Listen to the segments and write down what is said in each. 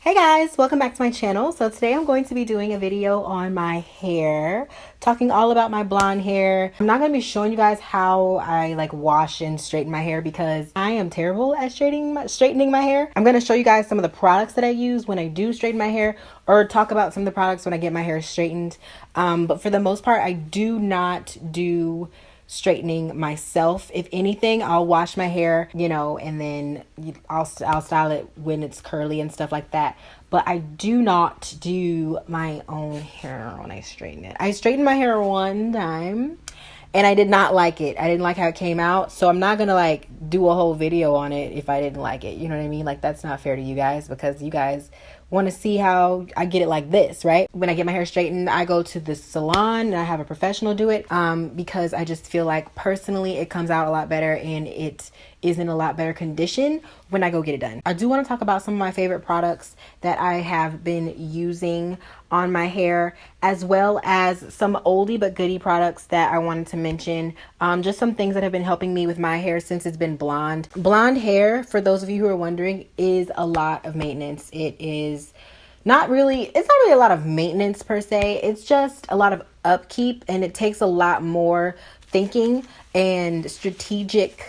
Hey guys, welcome back to my channel. So today I'm going to be doing a video on my hair, talking all about my blonde hair. I'm not going to be showing you guys how I like wash and straighten my hair because I am terrible at straightening my, straightening my hair. I'm going to show you guys some of the products that I use when I do straighten my hair or talk about some of the products when I get my hair straightened. Um, but for the most part, I do not do straightening myself. If anything, I'll wash my hair, you know, and then I'll I'll style it when it's curly and stuff like that. But I do not do my own hair when I straighten it. I straightened my hair one time and I did not like it. I didn't like how it came out. So I'm not going to like do a whole video on it if I didn't like it. You know what I mean? Like that's not fair to you guys because you guys want to see how I get it like this, right? When I get my hair straightened, I go to the salon and I have a professional do it um, because I just feel like personally it comes out a lot better and it is in a lot better condition when I go get it done. I do want to talk about some of my favorite products that I have been using on my hair as well as some oldie but goodie products that I wanted to mention. Um, just some things that have been helping me with my hair since it's been blonde. Blonde hair, for those of you who are wondering, is a lot of maintenance. It is not really, it's not really a lot of maintenance per se. It's just a lot of upkeep and it takes a lot more thinking and strategic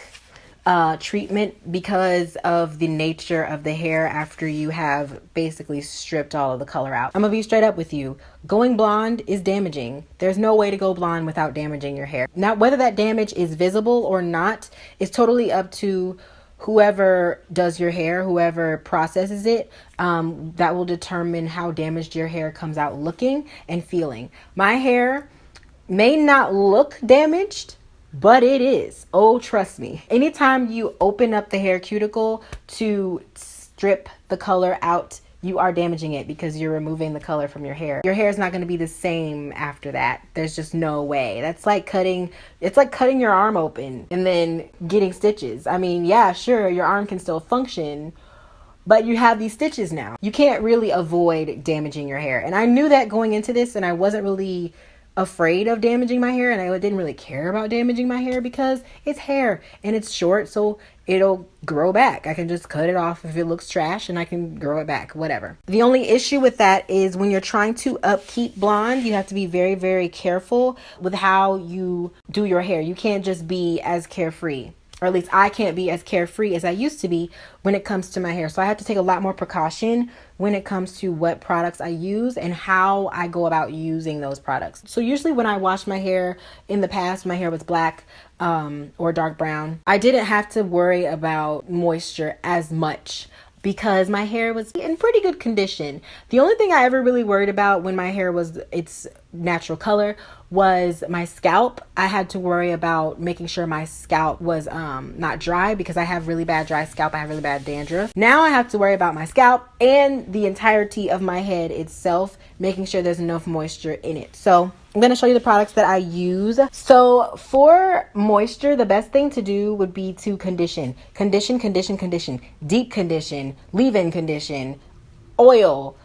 uh, treatment because of the nature of the hair after you have basically stripped all of the color out. I'm gonna be straight up with you. Going blonde is damaging. There's no way to go blonde without damaging your hair. Now, whether that damage is visible or not is totally up to whoever does your hair, whoever processes it, um, that will determine how damaged your hair comes out looking and feeling. My hair may not look damaged but it is. Oh, trust me. Anytime you open up the hair cuticle to strip the color out, you are damaging it because you're removing the color from your hair. Your hair is not going to be the same after that. There's just no way. That's like cutting, it's like cutting your arm open and then getting stitches. I mean, yeah, sure, your arm can still function, but you have these stitches now. You can't really avoid damaging your hair. And I knew that going into this and I wasn't really afraid of damaging my hair and I didn't really care about damaging my hair because it's hair and it's short so it'll grow back. I can just cut it off if it looks trash and I can grow it back, whatever. The only issue with that is when you're trying to upkeep blonde, you have to be very, very careful with how you do your hair. You can't just be as carefree or at least I can't be as carefree as I used to be when it comes to my hair. So I have to take a lot more precaution when it comes to what products I use and how I go about using those products. So usually when I wash my hair in the past, my hair was black um, or dark brown, I didn't have to worry about moisture as much because my hair was in pretty good condition. The only thing I ever really worried about when my hair was its natural color was my scalp. I had to worry about making sure my scalp was um, not dry because I have really bad dry scalp. I have really bad dandruff. Now I have to worry about my scalp and the entirety of my head itself, making sure there's enough moisture in it. So I'm going to show you the products that I use. So for moisture, the best thing to do would be to condition. Condition, condition, condition. Deep condition, leave-in condition, oil,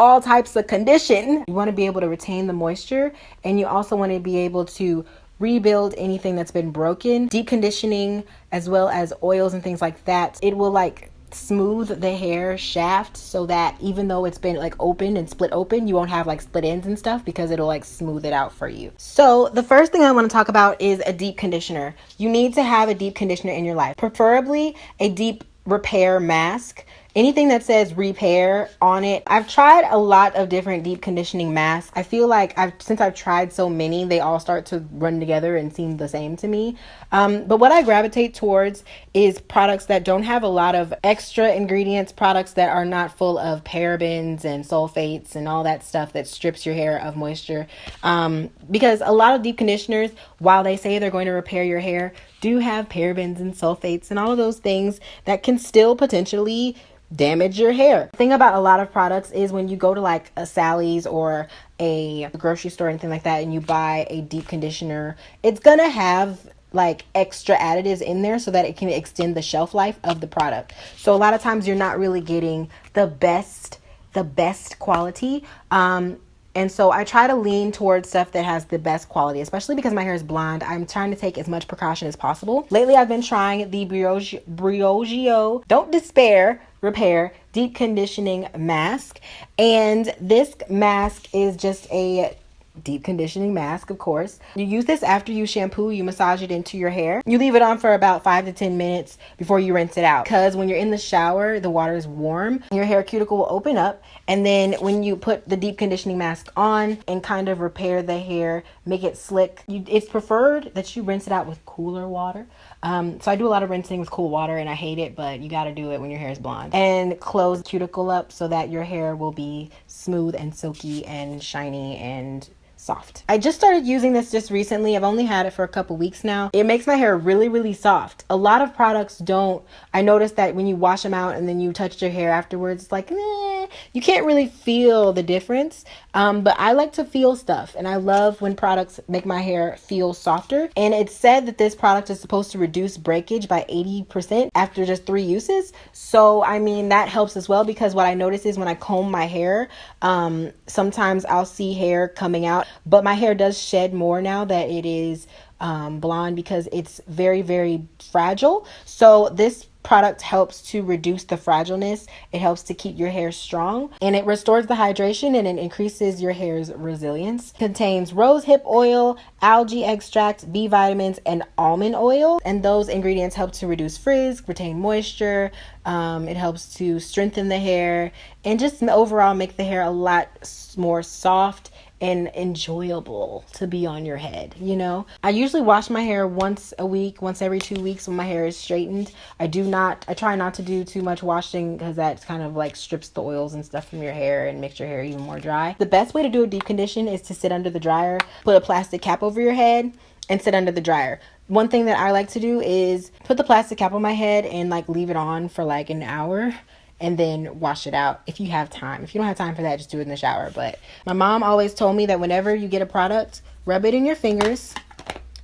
all types of condition. You want to be able to retain the moisture and you also want to be able to rebuild anything that's been broken. Deep conditioning as well as oils and things like that. It will like smooth the hair shaft so that even though it's been like open and split open you won't have like split ends and stuff because it'll like smooth it out for you so the first thing i want to talk about is a deep conditioner you need to have a deep conditioner in your life preferably a deep repair mask anything that says repair on it. I've tried a lot of different deep conditioning masks. I feel like I've since I've tried so many, they all start to run together and seem the same to me. Um, but what I gravitate towards is products that don't have a lot of extra ingredients, products that are not full of parabens and sulfates and all that stuff that strips your hair of moisture. Um, because a lot of deep conditioners, while they say they're going to repair your hair, do have parabens and sulfates and all of those things that can still potentially damage your hair. The thing about a lot of products is when you go to like a Sally's or a grocery store or anything like that and you buy a deep conditioner, it's gonna have like extra additives in there so that it can extend the shelf life of the product. So a lot of times you're not really getting the best the best quality. Um, and so I try to lean towards stuff that has the best quality, especially because my hair is blonde. I'm trying to take as much precaution as possible. Lately, I've been trying the Briogeo. Briogeo. Don't despair. repair deep conditioning mask and this mask is just a deep conditioning mask, of course. You use this after you shampoo, you massage it into your hair. You leave it on for about five to 10 minutes before you rinse it out. Because when you're in the shower, the water is warm, your hair cuticle will open up. And then when you put the deep conditioning mask on and kind of repair the hair, make it slick, you, it's preferred that you rinse it out with cooler water. Um, so I do a lot of rinsing with cool water and I hate it, but you got to do it when your hair is blonde. And close cuticle up so that your hair will be smooth and silky and shiny and soft. I just started using this just recently. I've only had it for a couple weeks now. It makes my hair really, really soft. A lot of products don't. I noticed that when you wash them out and then you touch your hair afterwards, it's like, eh, you can't really feel the difference. Um, but I like to feel stuff and I love when products make my hair feel softer. And it's said that this product is supposed to reduce breakage by 80% after just three uses. So, I mean, that helps as well because what I notice is when I comb my hair, um, sometimes I'll see hair coming out but my hair does shed more now that it is um, blonde because it's very, very fragile. So this product helps to reduce the fragileness. It helps to keep your hair strong and it restores the hydration and it increases your hair's resilience. Contains rose hip oil, algae extract, B vitamins, and almond oil. And those ingredients help to reduce frizz, retain moisture. Um, it helps to strengthen the hair and just overall make the hair a lot more soft and enjoyable to be on your head, you know? I usually wash my hair once a week, once every two weeks when my hair is straightened. I do not, I try not to do too much washing because that kind of like strips the oils and stuff from your hair and makes your hair even more dry. The best way to do a deep condition is to sit under the dryer, put a plastic cap over your head, and sit under the dryer. One thing that I like to do is put the plastic cap on my head and like leave it on for like an hour and then wash it out if you have time. If you don't have time for that, just do it in the shower. But my mom always told me that whenever you get a product, rub it in your fingers,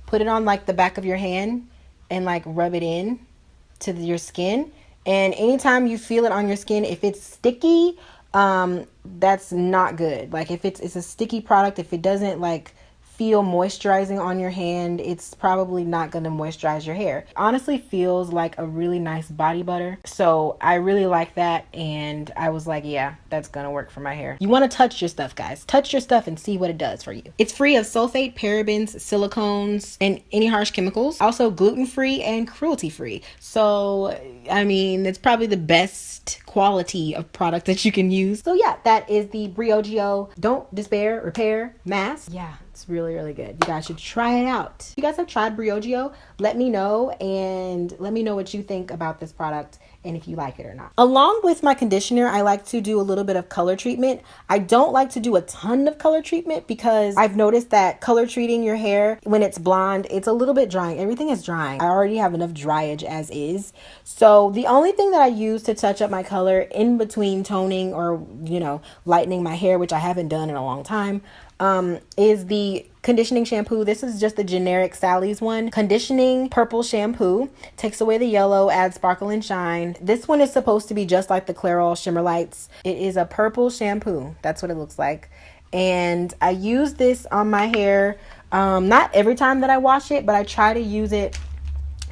put it on like the back of your hand, and like rub it in to your skin. And anytime you feel it on your skin, if it's sticky, um, that's not good. Like if it's it's a sticky product, if it doesn't like feel moisturizing on your hand, it's probably not going to moisturize your hair. Honestly feels like a really nice body butter. So I really like that and I was like, yeah, that's going to work for my hair. You want to touch your stuff, guys. Touch your stuff and see what it does for you. It's free of sulfate, parabens, silicones, and any harsh chemicals. Also gluten-free and cruelty-free. So, I mean, it's probably the best quality of product that you can use. So yeah, that is the Briogeo Don't Despair Repair Mask. Yeah, it's really, really good. You guys should try it out. If you guys have tried Briogeo, let me know and let me know what you think about this product and if you like it or not. Along with my conditioner, I like to do a little bit of color treatment. I don't like to do a ton of color treatment because I've noticed that color treating your hair when it's blonde, it's a little bit drying. Everything is drying. I already have enough dryage as is. So the only thing that I use to touch up my color in between toning or, you know, lightening my hair, which I haven't done in a long time, um, is the conditioning shampoo. This is just the generic Sally's one. Conditioning purple shampoo. Takes away the yellow, adds sparkle and shine. This one is supposed to be just like the Clairol Shimmer Lights. It is a purple shampoo. That's what it looks like. And I use this on my hair. Um, not every time that I wash it, but I try to use it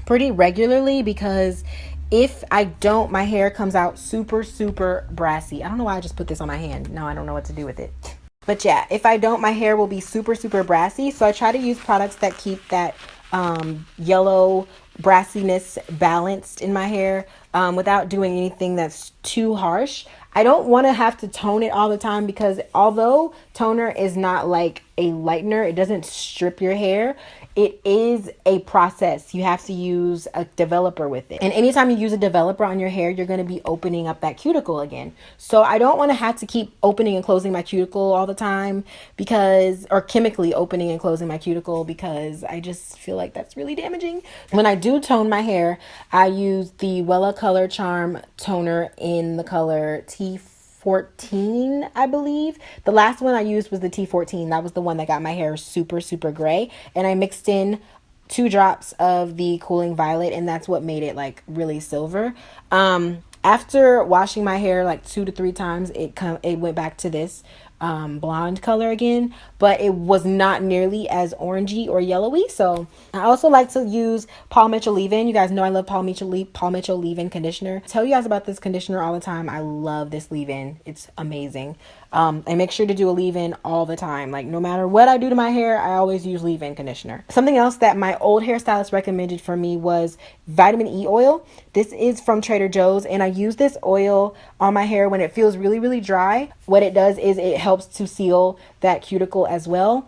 pretty regularly because if I don't, my hair comes out super, super brassy. I don't know why I just put this on my hand. Now I don't know what to do with it. But yeah, if I don't, my hair will be super, super brassy. So I try to use products that keep that um, yellow brassiness balanced in my hair um, without doing anything that's too harsh. I don't want to have to tone it all the time because although toner is not like a lightener, it doesn't strip your hair it is a process. You have to use a developer with it. And anytime you use a developer on your hair, you're going to be opening up that cuticle again. So I don't want to have to keep opening and closing my cuticle all the time because, or chemically opening and closing my cuticle because I just feel like that's really damaging. When I do tone my hair, I use the Wella Color Charm toner in the color T 14 I believe. The last one I used was the T14. That was the one that got my hair super, super gray. And I mixed in two drops of the Cooling Violet, and that's what made it like really silver. Um, after washing my hair like two to three times, it come it went back to this um, blonde color again, but it was not nearly as orangey or yellowy. So I also like to use Paul Mitchell leave-in. You guys know I love Paul Mitchell leave Paul Mitchell leave-in conditioner. I tell you guys about this conditioner all the time. I love this leave-in. It's amazing. Um, I make sure to do a leave-in all the time. Like no matter what I do to my hair, I always use leave-in conditioner. Something else that my old hairstylist recommended for me was vitamin E oil. This is from Trader Joe's and I use this oil on my hair when it feels really, really dry. What it does is it helps to seal that cuticle as well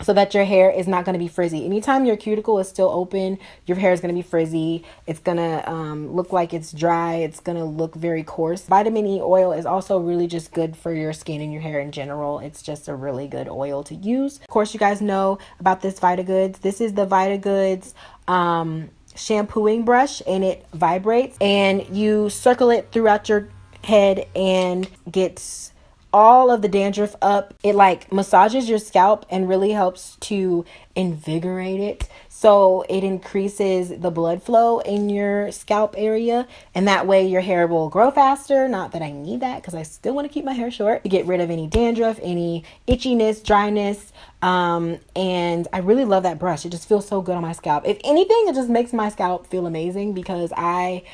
so that your hair is not going to be frizzy. Anytime your cuticle is still open, your hair is going to be frizzy. It's going to um, look like it's dry. It's going to look very coarse. Vitamin E oil is also really just good for your skin and your hair in general. It's just a really good oil to use. Of course, you guys know about this VitaGoods. This is the VitaGoods um, shampooing brush and it vibrates and you circle it throughout your head and gets all of the dandruff up. It like massages your scalp and really helps to invigorate it. So it increases the blood flow in your scalp area, and that way your hair will grow faster. Not that I need that because I still want to keep my hair short to get rid of any dandruff, any itchiness, dryness. Um, and I really love that brush. It just feels so good on my scalp. If anything, it just makes my scalp feel amazing because I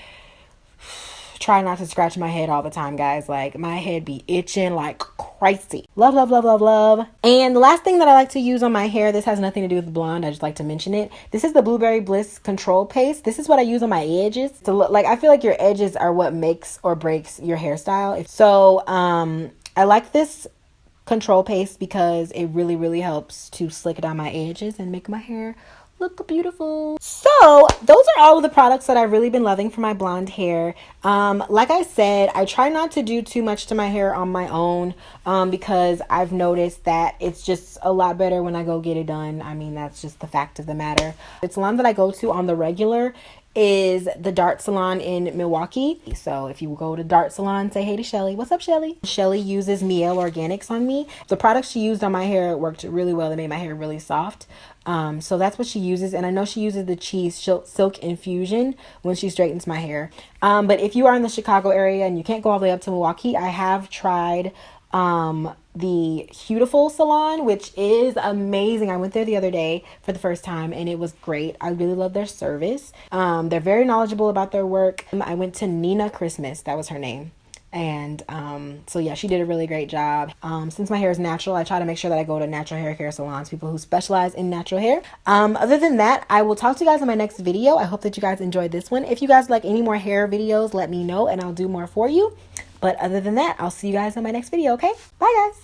try not to scratch my head all the time, guys. Like my head be itching like crazy. Love, love, love, love, love. And the last thing that I like to use on my hair, this has nothing to do with blonde. I just like to mention it. This is the Blueberry Bliss Control Paste. This is what I use on my edges to look like I feel like your edges are what makes or breaks your hairstyle. So, um, I like this control paste because it really, really helps to slick it down my edges and make my hair look beautiful. So those are all of the products that I've really been loving for my blonde hair. Um, like I said, I try not to do too much to my hair on my own um, because I've noticed that it's just a lot better when I go get it done. I mean, that's just the fact of the matter. It's salon that I go to on the regular is the Dart Salon in Milwaukee. So if you go to Dart Salon, say hey to Shelly. What's up, Shelly? Shelly uses Mielle Organics on me. The products she used on my hair worked really well. They made my hair really soft. Um, so that's what she uses. And I know she uses the CHI Silk Infusion when she straightens my hair. Um, but if you are in the Chicago area and you can't go all the way up to Milwaukee, I have tried um, the Beautiful Salon, which is amazing. I went there the other day for the first time and it was great. I really love their service. Um, they're very knowledgeable about their work. I went to Nina Christmas, that was her name and um, so yeah she did a really great job um, since my hair is natural i try to make sure that i go to natural hair care salons people who specialize in natural hair um, other than that i will talk to you guys in my next video i hope that you guys enjoyed this one if you guys like any more hair videos let me know and i'll do more for you but other than that i'll see you guys in my next video okay? Bye guys